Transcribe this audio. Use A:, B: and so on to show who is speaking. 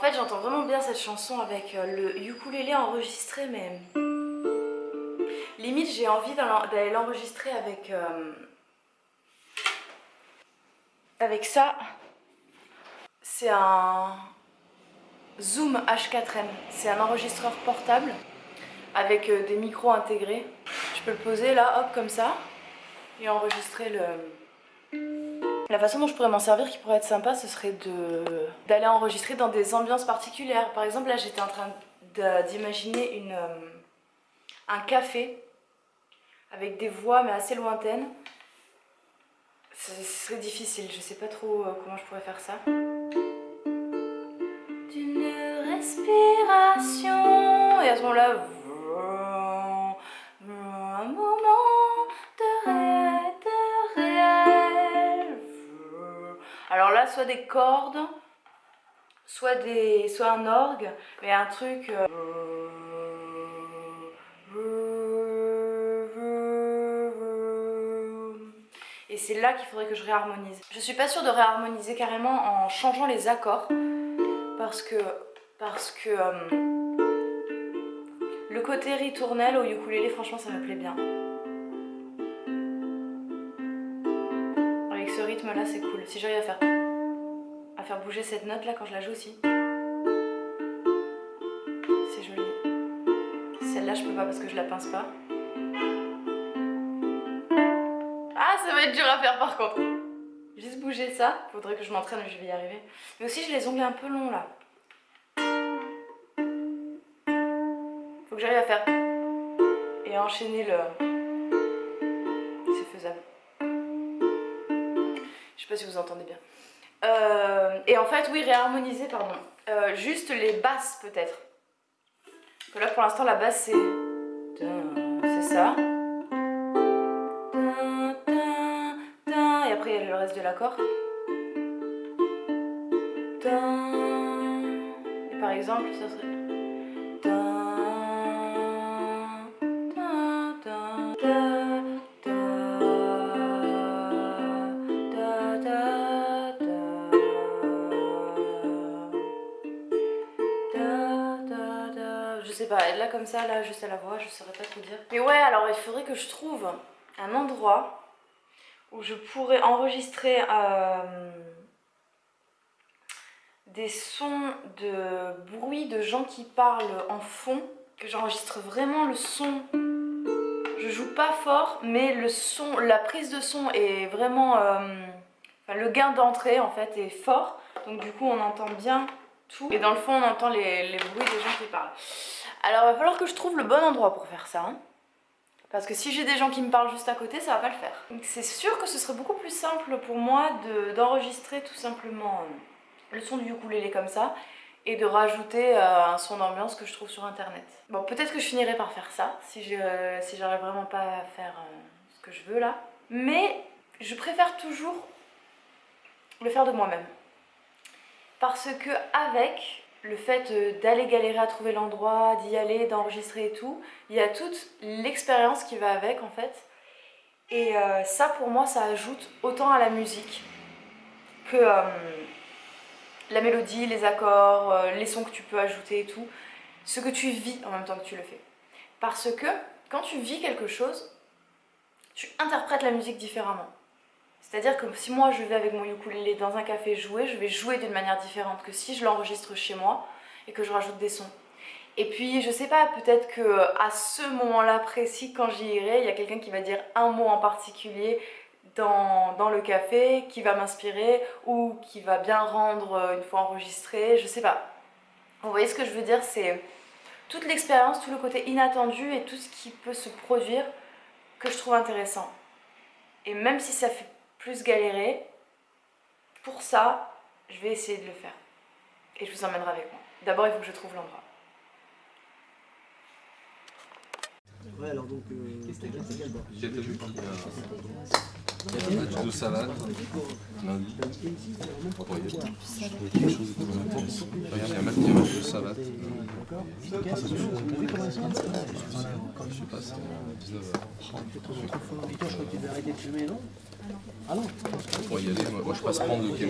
A: fait, j'entends vraiment bien cette chanson avec euh, le ukulélé enregistré, mais limite j'ai envie d'aller l'enregistrer avec euh, avec ça. C'est un Zoom H4n. C'est un enregistreur portable avec euh, des micros intégrés. Je peux le poser là, hop, comme ça, et enregistrer le... La façon dont je pourrais m'en servir qui pourrait être sympa, ce serait d'aller enregistrer dans des ambiances particulières. Par exemple, là, j'étais en train d'imaginer une euh, un café avec des voix, mais assez lointaines. Ce serait difficile, je sais pas trop euh, comment je pourrais faire ça. D'une respiration. Et à ce moment-là, Soit des cordes, soit, des, soit un orgue, mais un truc... Euh, et c'est là qu'il faudrait que je réharmonise. Je suis pas sûre de réharmoniser carrément en changeant les accords, parce que... Parce que euh, le côté ritournel au ukulélé, franchement, ça me plaît bien. Avec ce rythme-là, c'est cool. Si j'arrive à faire... à bouger cette note-là quand je la joue aussi. C'est joli. Celle-là, je peux pas parce que je la pince pas. Ah, ça va être dur à faire par contre. Juste bouger ça. Faudrait que je m'entraîne, je vais y arriver. Mais aussi, j'ai les ongles un peu longs là. Faut que j'arrive à faire et enchaîner le... C'est faisable. Je sais pas si vous entendez bien. Euh, et en fait, oui, réharmoniser, pardon. Euh, juste les basses peut-être. Là pour l'instant la basse c'est... C'est ça. Et après il y a le reste de l'accord. Et par exemple ça serait... là comme ça, là juste à la voix, je saurais pas trop dire. Mais ouais, alors il faudrait que je trouve un endroit où je pourrais enregistrer euh, des sons de bruit de gens qui parlent en fond, que j'enregistre vraiment le son. Je joue pas fort, mais le son, la prise de son est vraiment... Euh, le gain d'entrée en fait est fort, donc du coup on entend bien tout. Et dans le fond on entend les bruits des gens qui parlent. Alors il va falloir que je trouve le bon endroit pour faire ça. Hein. Parce que si j'ai des gens qui me parlent juste à côté, ça va pas le faire. C'est sûr que ce serait beaucoup plus simple pour moi d'enregistrer tout simplement euh, le son du ukulélé comme ça et de rajouter euh, un son d'ambiance que je trouve sur internet. Bon, peut-être que je finirai par faire ça, si si j'arrive vraiment pas à faire euh, ce que je veux là. Mais je préfère toujours le faire de moi-même. Parce que avec, le fait euh, d'aller galérer à trouver l'endroit, d'y aller, d'enregistrer et tout, il y a toute l'expérience qui va avec en fait. Et euh, ça pour moi ça ajoute autant à la musique que euh, la mélodie, les accords, les sons que tu peux ajouter et tout. Ce que tu vis en même temps que tu le fais. Parce que quand tu vis quelque chose, tu interprètes la musique différemment. C'est-à-dire que si moi je vais avec mon ukulélé dans un café jouer, je vais jouer d'une manière différente que si je l'enregistre chez moi et que je rajoute des sons. Et puis je sais pas, peut-être que à ce moment-là précis, quand j'y irai, il y a quelqu'un qui va dire un mot en particulier dans, dans le café, qui va m'inspirer ou qui va bien rendre euh, une fois enregistré, je sais pas. Vous voyez ce que je veux dire, c'est toute l'expérience, tout le côté inattendu et tout ce qui peut se produire que je trouve intéressant. Et même si ça fait plus galérer. Pour ça, je vais essayer de le faire. Et je vous emmènerai avec moi. D'abord, il faut que je trouve l'endroit. Ouais, alors donc, euh, qu'est-ce que c'est J'ai vu il y a match de salade, lundi. Il y a quelque chose de tout Regarde, il y a un match de salade. Je sais pas, c'est 19h. Et toi, je crois que tu devais arrêter de fumer, non ah non. Pour y aller, moi, je passe prendre quelqu'un.